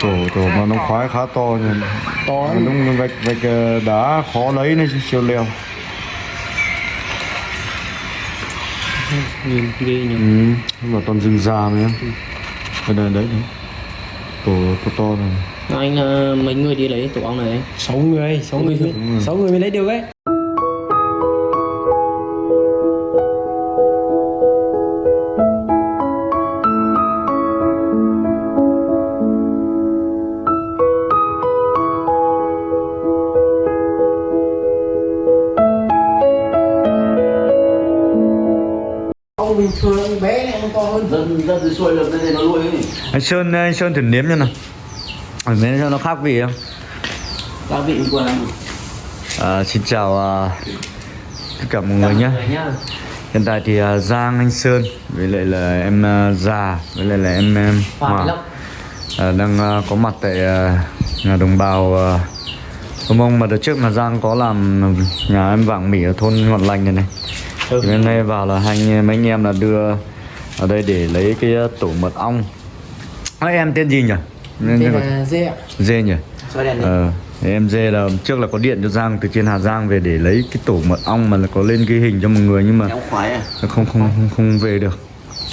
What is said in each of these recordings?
tổ tổ mà nó khoái khá to nhưng to đúng vạch vạch ờ, đá khó lấy nên siêu leo. Nhìn ghê nhỉ. Ừ nhưng mà toàn rừng già mà em. Đây đây đấy đấy. tổ to to này. Anh ờ, mấy người đi lấy tổ ong này? Sáu người sáu người sáu người mới lấy được ấy ông bình thường ông bé này ông to hơn. Dân dân dưới xuôi được nên nó nuôi ấy. Anh sơn anh sơn thử nếm cho nào. Ở nếm cho nó khác vị không? Các vị qua à, xin chào à, tất cả mọi người nhé. Nhá. Hiện tại thì à, giang anh sơn với lại là em à, già với lại là em, em Hòa à, đang à, có mặt tại à, nhà đồng bào à, Hồng Mông. Mà đợt trước mà Giang có làm nhà em vàng mỉ ở thôn Ngọn Lành này này thì hôm nay vào là hai anh, mấy anh em là đưa ở đây để lấy cái à, tổ mật ong. À, em tên gì nhỉ? Tên là dê ạ. Dê nhỉ? Ờ, em dê là trước là có điện cho Giang từ trên Hà Giang về để lấy cái tổ mật ong mà là có lên ghi hình cho mọi người nhưng mà à? Không không không, không về được.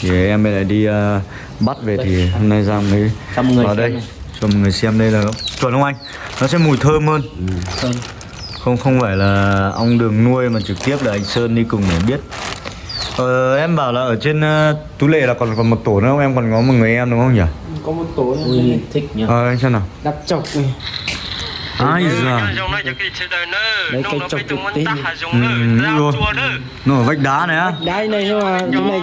Thì em lại đi ờ, bắt về thì hôm nay Giang mới vào đây. này. cho mọi người xem đây là chuẩn không anh? Nó sẽ mùi thơm hơn. Sơn không không phải là ong đường nuôi mà trực tiếp là anh Sơn đi cùng để biết. Ờ, em bảo là ở trên uh, Tú Lệ là còn còn một tổ nữa không? Em còn có một người em đúng không nhỉ? Có một tổ ui thích nhá ờ anh xem nào? Đặt chọc này. Ai giờ Đấy, cây trồng thực tế. Ừ, luôn. nó ở vách đá này á. Đáy này nhưng mà cái này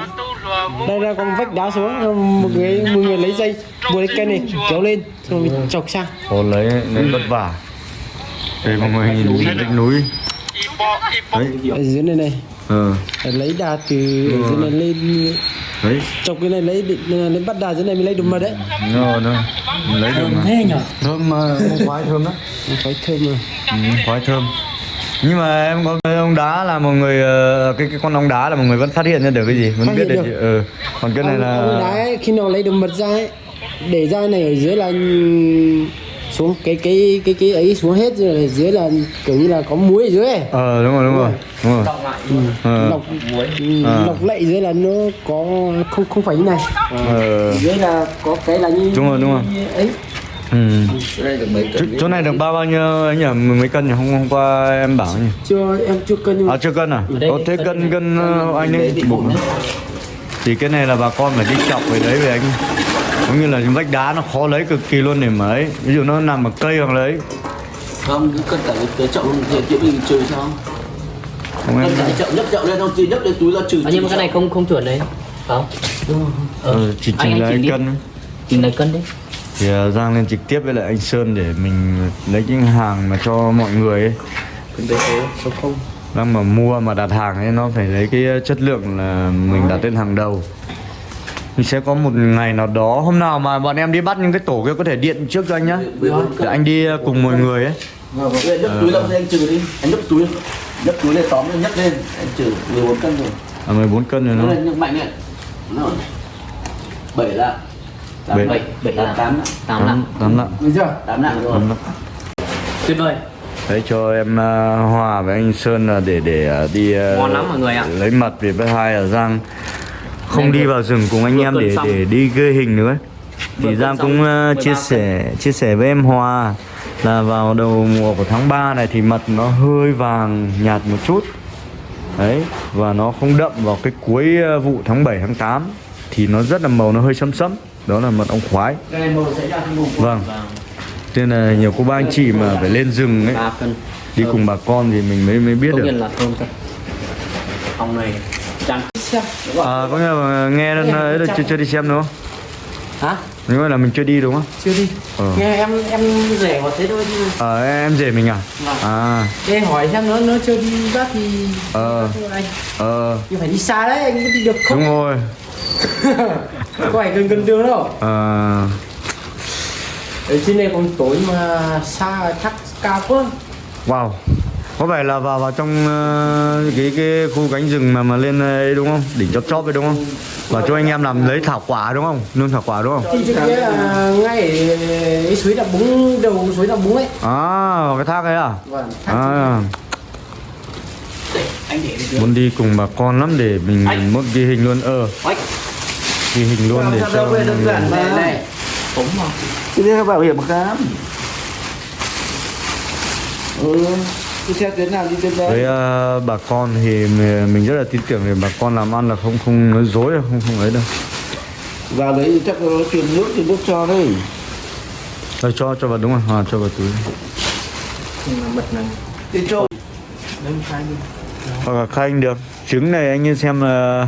đây là con vách đá xuống một người một người lấy dây buộc cái cây này kéo lên rồi chọc sang. Hồ lấy lấy vất vả đây mọi người nhìn vách núi. Đấy. Ở dưới này này. Ờ. Lấy đà từ ở dưới này lên. Đấy. Chọc cái này lấy định- lên bắt đà dưới này mới lấy được mật đấy. Ngon nữa lấy được mà. thế nhở? Thơm mà khoái thơm đó. Phải thơm mà. Ừ, khoái thơm. Nhưng mà em có cái ong đá là một người ờ, cái cái con ong đá là một người vẫn phát hiện ra được cái gì? Vẫn Phát biết được được. ừ. còn cái này ông, ông đá là ấy, khi nào lấy được mật ra ấy để ra này ở dưới là xuống cái cái cái cái ấy xuống hết rồi dưới là kiểu như là có muối ở dưới. Ấy. ờ đúng rồi đúng rồi đúng rồi. Cộng lại. Ờ. lọc ừ, À. lọc lệ dưới là nó có không không phải như này. Ờ. Dưới là có cái là như Đúng rồi, đúng rồi. ấy. Ừ. cái này được mấy chỗ, cân chỗ này được bao bao nhiêu ấy nhỉ? Mười mấy cân nhỉ? Hôm hôm qua em bảo nhỉ. Chưa em chưa cân nhưng mà à chưa cân à? Có thế cân cân cân ờ, anh ấy bụng thì cái này là bà con phải đi chọc về đấy về anh cũng như là những vách đá nó khó lấy cực kỳ luôn để mà ấy. Ví dụ nó nằm ở cây hoặc lấy không cứ cân cả cái- cái chậu luôn thì kiểu mình trừ sao không em cân cả cái chậu nhấc chậu lên không? Chỉ nhấc lên túi ra trừ à, nhưng mà cái này không không chuẩn đấy. Không. Ừ, chỉ chỉnh anh lại chỉnh đi. cân chỉnh lấy cân đấy thì uh, Giang lên trực tiếp với lại anh Sơn để mình lấy những hàng mà cho mọi người ấy. Đang mà mua mà đặt hàng ấy nó phải lấy cái chất lượng là mình đặt lên hàng đầu mình sẽ có một ngày nào đó hôm nào mà bọn em đi bắt những cái tổ kia có thể điện trước cho anh nhá. Để anh đi uh, cùng mọi người ấy. Vâng, vâng. nhấc túi lên anh trừ đi. Anh nhấc túi. Nhấc túi lên tóm lên nhấc lên. Anh trừ 14 cân rồi. À 14 cân rồi nó nhấc mạnh lên. Bảy lạng. Bảy. bảy. bảy tám là tám lạng. Tám lạng. Tám lạng. Giờ tám lạng rồi. Tám lạng. Tuyệt vời. Đấy cho em uh, Hòa với anh Sơn là để để uh, đi uh, Ngon lắm mọi người ạ. lấy mật vì với hai là Giang không đi vào rừng cùng anh em để để đi ghi hình nữa. Thì Giang cũng uh, 13 chia sẻ chia sẻ với em Hòa là vào đầu mùa của tháng 3 này thì mật nó hơi vàng nhạt một chút. Đấy và nó không đậm vào cái cuối uh, vụ tháng 7 tháng 8 thì nó rất là màu nó hơi sẫm sẫm. Đó là mật ong khoái. Vâng. nên là nhiều cô ba anh chị mà phải lên rừng ấy đi cùng bà con thì mình mới mới biết được. này xem. À, có nghĩa là nghe đến ấy là chưa, chưa đi xem đúng không? hả? Mà là mình chưa đi đúng không? chưa đi. Ờ. nghe em em rẻ vào thế thôi chứ. Ờ, em rể mình à? Vâng. À, để hỏi xem nó nó chưa đi bắt thì Ờ. Anh. Ờ, nhưng phải đi xa đấy anh có đi được không? Đúng rồi. Có phải gần gần đường đâu. Ờ, ở trên này còn tối mà xa thác cao quá. Wow Có phải là vào vào trong ờ, cái cái khu cánh rừng mà mà lên ấy đúng không? Đỉnh chóp chóp ấy đúng không? Và cho anh em làm lấy thảo quả đúng không? Nương thảo quả đúng không? thì kia là ngay cái suối đập búng đầu suối đập búng ấy. À cái thác ấy à? Vâng thác à. Đây, anh để đi muốn đi cùng bà con lắm để mình Anh. muốn ghi hình luôn. Ờ. Ghi hình luôn để cho đơn giản mà. Cái này bảo hiểm khám. Ừ Cứ theo tuyến nào đi tuyến đấy? Với ờ, bà con thì mình rất là tin tưởng để bà con làm ăn là không không nói dối đâu, không không ấy đâu. Vào đấy chắc nó truyền nước thì nước cho đấy. Rồi cho cho vào đúng rồi, à, cho vào túi. Bật này. Đi cho. Một khai đi. Hoặc là khai được. Trứng này anh nhìn xem là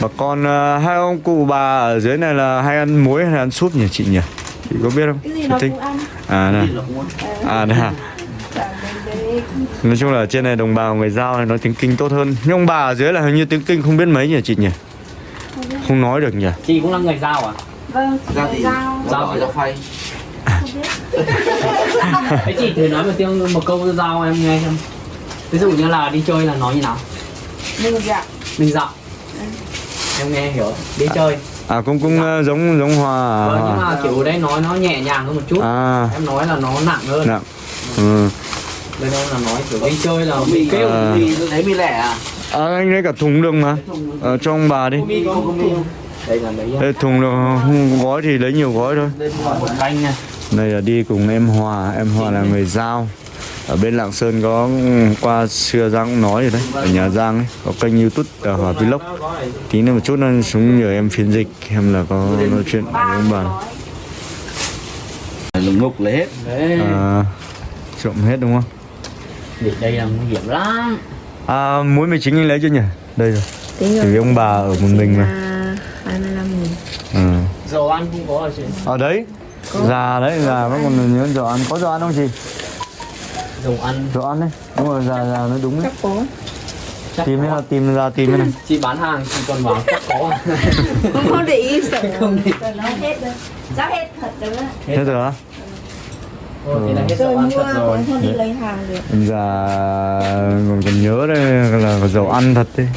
bà con ờ, hai ông cụ bà ở dưới này là hay ăn muối hay ăn súp nhỉ chị nhỉ? Chị có biết không? Cái gì Chị nó thích. cũng ăn. À muốn à đây à Dạ, đấy, đấy. Nói chung là ở trên này đồng bào người giao này nói tiếng kinh tốt hơn. Nhưng ông bà ở dưới là hình như tiếng kinh không biết mấy nhỉ chị nhỉ? Không nói được nhỉ? Chị cũng là người giao à? vâng Ra thì dao Giao phải ra phay. Không biết Thế chị thử nói một tiếng một câu giao em nghe xem. Ví dụ như là đi chơi là nói như nào? mình dạ. Mình dạo Em nghe hiểu. Đi chơi. À cũng cũng ờ, giống giống hòa Vâng, nhưng mà kiểu đấy nói nó nhẹ nhàng hơn một chút. À. Em nói là nó nặng hơn. Nặng. Ừ. Đây đâu là nói kiểu đi chơi là Mì mình kêu À. Mì tôi thấy mì lẻ à? À anh lấy cả thùng đường mà. Ở cho ông bà đi. Đây, thùng đường không gói thì lấy nhiều gói thôi. Đây là đi cùng em Hòa. Em Hòa là người giao. Ở bên Lạng Sơn có qua xưa Giang cũng nói rồi đấy. Ở nhà Giang ấy có kênh YouTube ở Hòa Vlog. Tí nữa một chút nó xuống nhờ em phiên dịch em là có nói chuyện với ông bà. Lùng ngục lấy hết. Đấy à, trộm hết đúng không Để đây là nguy hiểm lắm. À, muối mì chính anh lấy chưa nhỉ? Đây rồi. Tính thì ông bà ở một mình mà. 25 nghìn. Ừ. Dầu ăn không có ở chị? Ở đấy. Già đấy già vẫn còn nhớ dầu ăn. Có dầu ăn không chị? Dầu ăn. Dầu ăn đấy. Đúng rồi già già nó đúng đấy. Chắc có. Chắc tìm có. ra tìm ra tìm cái này Chị bán hàng chị còn bảo chắc có. À? không để ý sợ Không để- hết rồi. Chắc hết thật rồi hết rồi Ồ, thế là hết rồi dầu ăn mua thật rồi. cũng không đi lấy hàng được. Già còn còn nhớ đây là dầu ăn thật đấy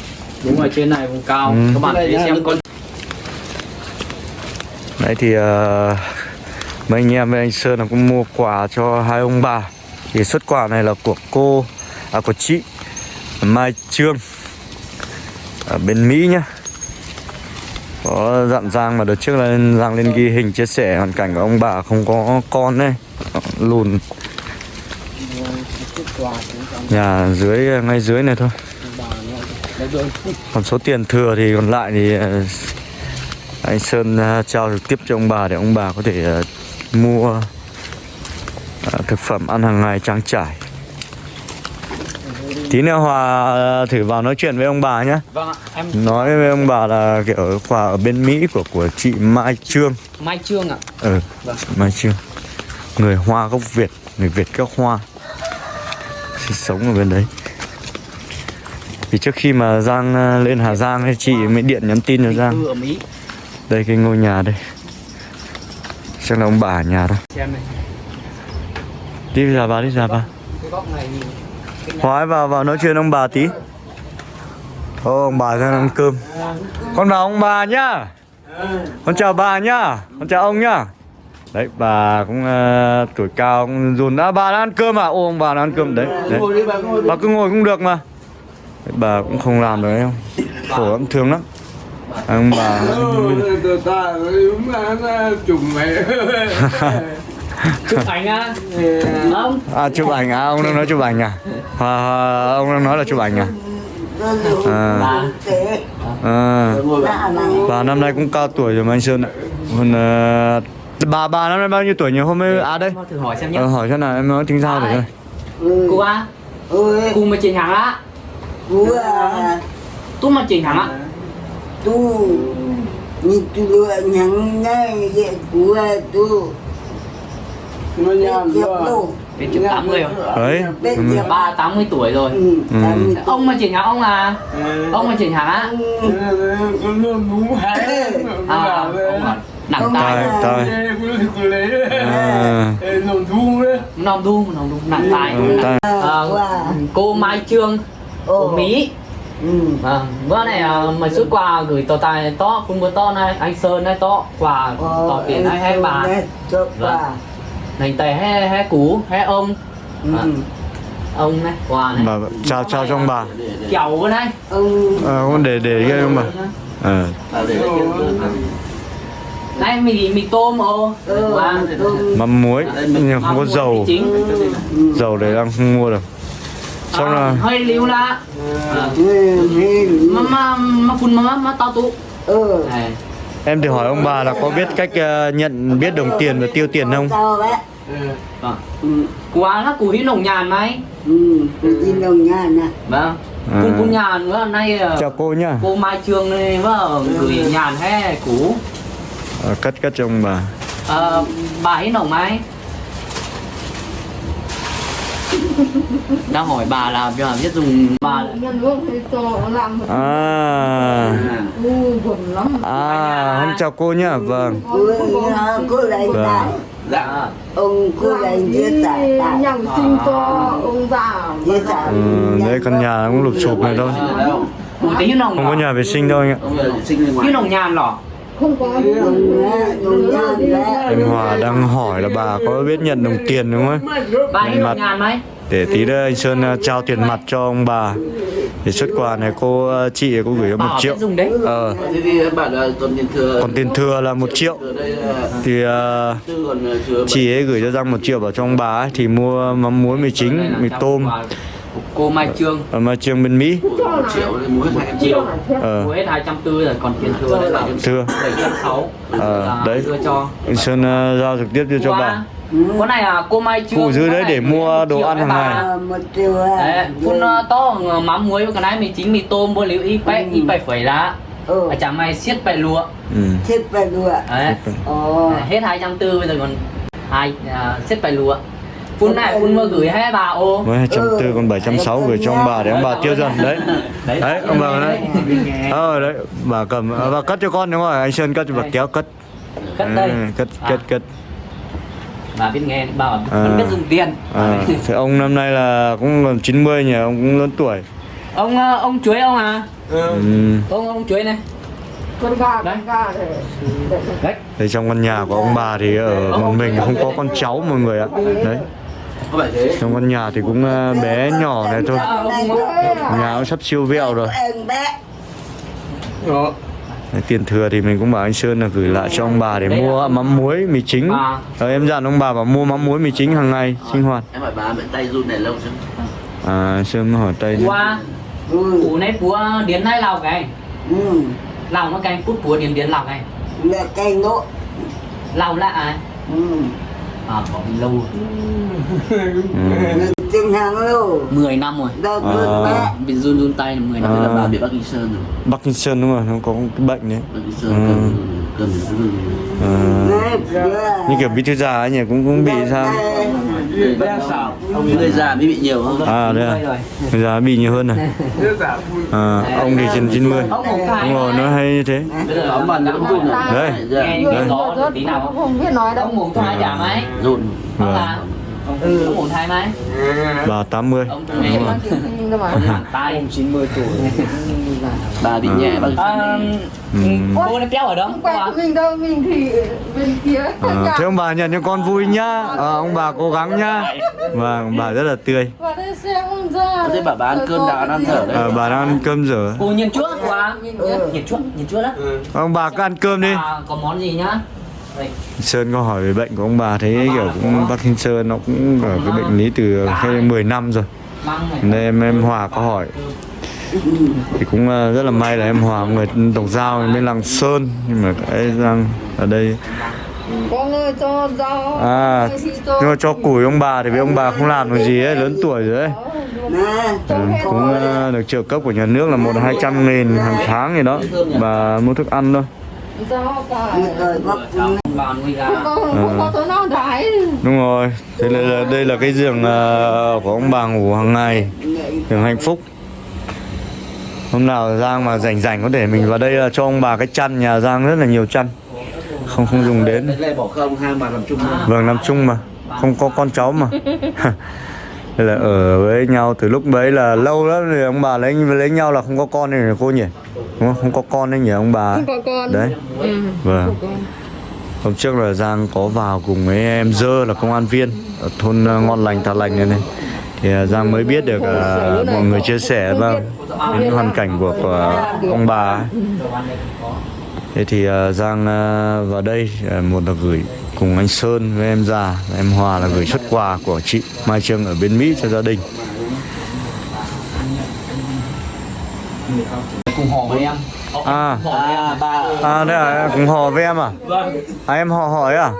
Đúng rồi trên này vùng cao. Ừ. Các bạn thấy xem con Đấy thì ờ, mấy anh em với anh Sơn là cũng mua quà cho hai ông bà. Thì xuất quà này là của cô, à của chị Mai Trương Ở bên Mỹ nhá có dặn Giang mà đợt trước là Giang lên ghi hình chia sẻ hoàn cảnh của ông bà không có con đấy Lùn. Nhà dưới, ngay dưới này thôi. Còn số tiền thừa thì còn lại thì ờ, anh Sơn ờ, trao trực tiếp cho ông bà để ông bà có thể ờ, mua thực phẩm ăn hàng ngày trang trải. Tí nữa Hòa ờ, thử vào nói chuyện với ông bà nhé. Vâng ạ Em Nói với ông bà là kiểu quà ở bên Mỹ của của chị Mai Trương. Mai Trương ạ Ừ, Vâng. chị Mai Trương. Người Hoa gốc Việt, người Việt gốc Hoa. Sinh sống ở bên đấy. Vì trước khi mà Giang ờ, lên Hà Giang ấy, chị mới điện nhắn tin cho Giang. Đây cái ngôi nhà đây Chắc là ông bà ở nhà này Đi ra bà đi ra bà Cái góc này nhìn Hóa vào vào nói chuyện ông bà tí Ô ông bà đang ăn cơm Con vào ông bà nhá Con chào bà nhá Con chào ông nhá Đấy bà cũng ờ, tuổi cao cũng dùn đã bà đang ăn cơm à Ô ông bà đang ăn cơm đấy, đấy. Bà cứ ngồi cũng được mà đấy, Bà cũng không làm được đấy không Khổ lắm thương lắm Ông bà Chụp ảnh á. Không À chụp ảnh à? Ông đang nói chụp ảnh à? Hòa, hòa, Ông đang nói là chụp ảnh à? À, Bà à. Bà năm nay cũng cao tuổi rồi mà anh Sơn ạ. Còn ờ, bà bà năm nay bao nhiêu tuổi nhỉ? Hôm nay à đây. Thử hỏi xem nhé Ờ, hỏi xem nào em nói tính sao để coi. Cô á Cô mà trình hàng á. À? Tú mà trình hàng á. Tu ni tu lua nhang ngay ye cú à tu nó nhàn chép quá tu Đến chục 80 rồi. Đấy. ừ, Ba 80 tuổi rồi. Ừ mươi Ông mà trình hàng ông à Ông mà hàng á muốn hái À ông à Nặng tài của À, thu Nòng nòng đu nặng ừ. Ờ, Cô Mai Trương Ồ. Mỹ. Ừ. Vâng, bữa này à, mà xuất quà gửi tờ tài to, phun bữa to này, anh Sơn này to, quà tỏ tiền hay hay bà, Vâng. Bà nành tè hay hay cú, hay ông, ừ. À, ông này, quà này, bà chào chào cho ông bà. Chầu cái này, ông ờ không để để cái ông bà. Ờ. Này. Mì mì tôm ô, ừ, ông mắm muối nhưng không có dầu. dầu để đang không mua được. Xong à, là hơi liu la, à, mà mà mà phun mà mà to tụ, ừ em thì hỏi ông bà là có biết cách ờ, nhận biết đồng tiền và tiêu tiền không? Vậy. Vâng, ừ. Quà là củ hít nồng nhàn này, ừ. Đi đồng nhà nè vâng, À. phun phun nhàn nữa, nay à, chào cô nhá. cô Mai Trương này vâng, gửi nhàn hay cú. ờ, cất cất cho ông bà. Ờ, bà ấy nồng mai đang hỏi bà là bây giờ biết dùng bà à à hôm chào cô nhá. Vâng. Cô lại Vâng. dạ ông cô lại chia tại nhằm sinh cho ông già sẻ ừ, đấy căn nhà cũng lụp sụp này thôi. Không có nhà vệ sinh đâu anh ạ. Cái nồng nhàn lỏ. Không có. Em Hòa đang hỏi là bà có biết nhận đồng tiền đúng không ấy? Bà ấy nồng nhàn mấy để tí nữa anh Sơn ờ, trao tiền mặt cho ông bà. Thì xuất quà này cô ờ, chị cô gửi một triệu. ờ. Còn tiền thừa. là một triệu. Thì ờ, thừa chị ấy gửi cho Giang một triệu vào cho ông bà ấy, thì mua mắm muối mì chính mì tôm. Cô Mai Trương. Ở mà trường bên Mỹ. Một triệu mua hết hai em triệu. ờ. Mua hết hai trăm tư rồi còn tiền thừa đấy là thừa bảy trăm sáu. Ờ, đấy. đưa cho. Anh Sơn ờ, giao trực tiếp đưa cho bà Qua. có này là cô Mai Trương Phụ giữ đấy để mua đồ ăn hàng ngày. Ờ, một triệu Đấy, phun ờ, to ờ, mắm muối cái này mì chính mì tôm bơ liu ít Ừ. ít bẹ phẩy lá. Ừ. Ở chả may siết bẹ lúa ừ. thiết về đùa đấy. Ồ. Hết hai trăm tư bây giờ còn hai à, siết bẹ lúa phun này phun mơ gửi hai bà ô. Hai trăm tư còn bảy trăm sáu gửi cho ông bà để ông bà tiêu dần đấy. Đấy. Ông bà đấy. ờ đấy bà cầm bà cất cho con đúng rồi anh Sơn cất cho bà kéo cất. Cất đây. Ừ, cất cất cất bà biết nghe bà bảo À. vẫn biết dùng tiền. À, thì ông năm nay là cũng gần 90 nhỉ ông cũng lớn tuổi. Ông ờ, ông chuối ông à? Ừ. ông ông chuối này. Con gà Đấy. con gà để để đấy. Thì trong căn nhà của ông bà thì ở một mình không có con cháu mọi người ạ. Đấy. Có phải thế? trong căn nhà thì cũng ờ, bé nhỏ này thôi. ông nhà cũng sắp siêu vẹo rồi. Đấy, tiền thừa thì mình cũng bảo anh Sơn là gửi lại cho ông bà để mua mắm muối mì chính. À. Ờ, em dặn ông bà bảo mua mắm muối mì chính hàng ngày sinh hoạt. Em hỏi bà bệnh tay run này lâu chưa? à Sơn hỏi tay qua ừ. Củ này búa điến này lào cái ừ. Lào nó canh cút búa điến điến lào cái là cây nỗ lào lạ à ừ. À có lâu ừ. Chừng hàng lâu 10 năm rồi. Đâu À. bị run run tay là 10 năm À. Là bị Bắc Kinh Sơn rồi. Bắc Kinh Sơn đúng rồi nó có cái bệnh đấy. Bắc Kinh Sơn Ừ. à, vừa. như kiểu bí thư già ấy nhỉ cũng cũng bị sao? Người bệnh sao? Ông người già mới bị nhiều không? à đây Đây à rồi. Bây giờ bị nhiều hơn này à, ông thì trên 90 ông đúng rồi nó hay như thế. Nghe gió tí nào. Không biết nói đâu. Ông ngủ thai chả mấy. Run. Ông ừ ngủ thai mấy? Bà 80 ông đúng nghe rồi. nhưng mà ông hẳn tay. 90 tuổi. Bà bị nhẹ à, Sơn. Ừ. cô này béo ở đâu không quen mình đâu mình thì bên kia. À, thế ông bà nhận cho con vui nhá. À, ông bà cố gắng nhá. Vâng ông bà rất là tươi. Và đây xem ông ra Thế bà bà ăn cơm nào ăn thở đấy. à, bà đang ăn cơm rửa cô nhìn trước quá. Nhìn trước nhìn trước đó. Ông bà cứ ăn cơm đi. À, có món gì nhá Sơn có hỏi về bệnh của ông bà thấy kiểu cũng Parkinson nó cũng ở cái bệnh lý từ hay 10 năm rồi. Nên em em Hòa có hỏi. Thì cũng ờ, rất là may là em Hòa người tổng giao bên làng Sơn. Nhưng mà cái răng ở đây à nhưng mà cho củi ông bà thì với ông bà không làm được gì ấy lớn tuổi rồi ấy. Ừ, cũng ờ, được trợ cấp của nhà nước là một hai trăm nghìn hàng tháng gì đó. Và mua thức ăn thôi đái đúng rồi thế là, đây là cái giường của ông bà ngủ hàng ngày giường hạnh phúc hôm nào Giang mà rảnh rảnh có thể mình vào đây cho ông bà cái chăn nhà Giang rất là nhiều chăn không không dùng đến làm vâng nằm chung mà. Không có con cháu mà Thế là ở với nhau từ lúc bấy là lâu lắm rồi ông bà lấy lấy nhau là không có con này cô nhỉ? Đúng không? Không có con đấy nhỉ ông bà? Không có con. đấy. Ừ. vâng. Hôm trước là giang có vào cùng với em dơ là công an viên ở thôn ờ, ngon lành tà lành này này. Thì ờ, giang mới biết được ờ, mọi người chia sẻ vâng đến hoàn cảnh của, của ông bà ấy. Thế thì ờ, giang ờ, vào đây ờ, một là gửi cùng anh sơn với em già và em hòa là gửi xuất quà của chị mai trương ở bên mỹ cho gia đình. Cùng họ với em. À. Họ với em. À ba. À đây à cùng họ với em à? Vâng. À em họ hỏi à?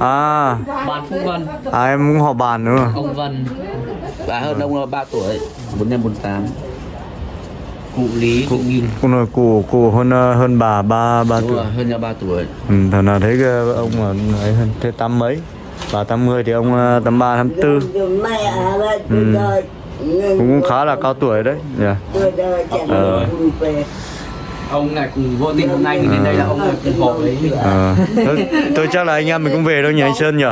À. Bán Phúc Vân à em cũng họ bàn nữa ông Vân bà hơn ông là ba tuổi bốn năm bốn tám cụ Lý cụ Nghìn Cô nói cụ cụ hơn ờ, hơn bà ba ba tuổi. hơn nhau ba tuổi. Ừ, thằng nào thấy cái ông mà ấy hơn thế tám mấy? Bà tám mươi thì ông ờ, tám ba tám tư. Ừ. cũng khá là cao tuổi đấy nhỉ? Ờ. Ông này cùng vô tình hôm nay mình đến đây là ông này cùng họ với mình ờ. Tôi, tôi chắc là anh em mình cũng về đâu nhỉ anh sơn nhỉ?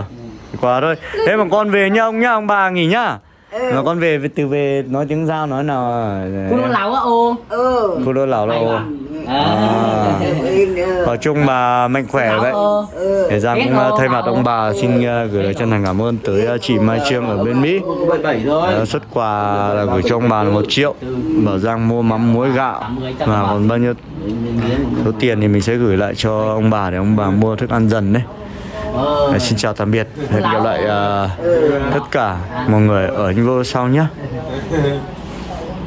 Quá thôi. Thế mà con về nhá ông nhá ông bà nghỉ nhá mà con về từ về nói tiếng giao nói nào cụ nó láo á ô? Cô đôi lão là ô. à. Nói chung bà mạnh khỏe vậy để Giang cũng ờ, thay mặt ông bà xin ờ, gửi lời chân thành cảm ơn tới chị Mai Trương ở bên Mỹ. Ờ, xuất quà là gửi cho ông bà là một triệu. Bảo Giang mua mắm muối gạo. Và còn bao nhiêu? Số tiền thì mình sẽ gửi lại cho ông bà để ông bà mua thức ăn dần đấy Ờ, xin chào tạm biệt. Hẹn gặp lại ờ, tất cả mọi người ở những video sau nhé.